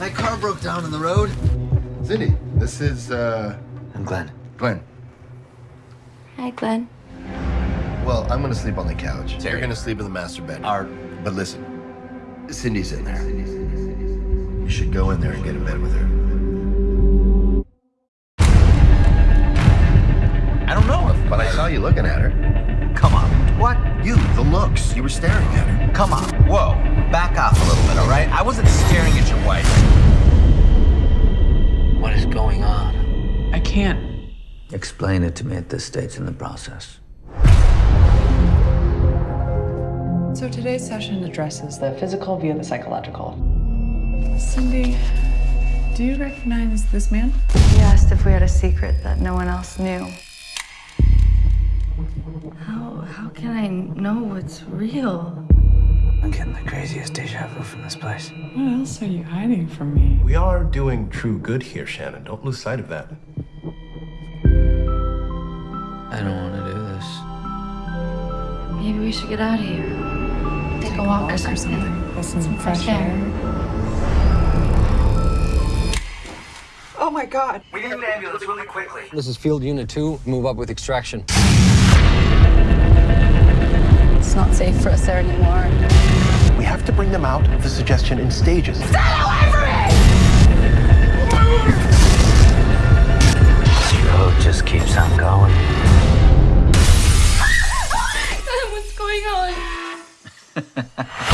walk down in the road? Cindy, this is, uh, I'm Glenn. Glenn. Hi, Glenn. Well, I'm gonna sleep on the couch. Terry. You're gonna sleep in the master bedroom. Art. But listen, Cindy's in there. You should go in there and get in bed with her. I don't know if. But I saw you looking at her. Come on. What? You, the looks. You were staring at her. Come on. Whoa. Back off a little bit, all right? I wasn't staring at your wife. What is going on? I can't. Explain it to me at this stage in the process. So today's session addresses the physical via the psychological. Cindy, do you recognize this man? He asked if we had a secret that no one else knew. How, how can I know what's real? I'm getting the craziest deja vu from this place. What else are you hiding from me? We are doing true good here, Shannon. Don't lose sight of that. I don't want to do this. Maybe we should get out of here. Take, a walk, or something. Listen some fresh air. Oh my god. We need an ambulance really quickly. This is Field Unit 2. Move up with extraction for us there anymore. We have to bring them out of the suggestion in stages. Stay away from me! This road just keeps on going. What's going on?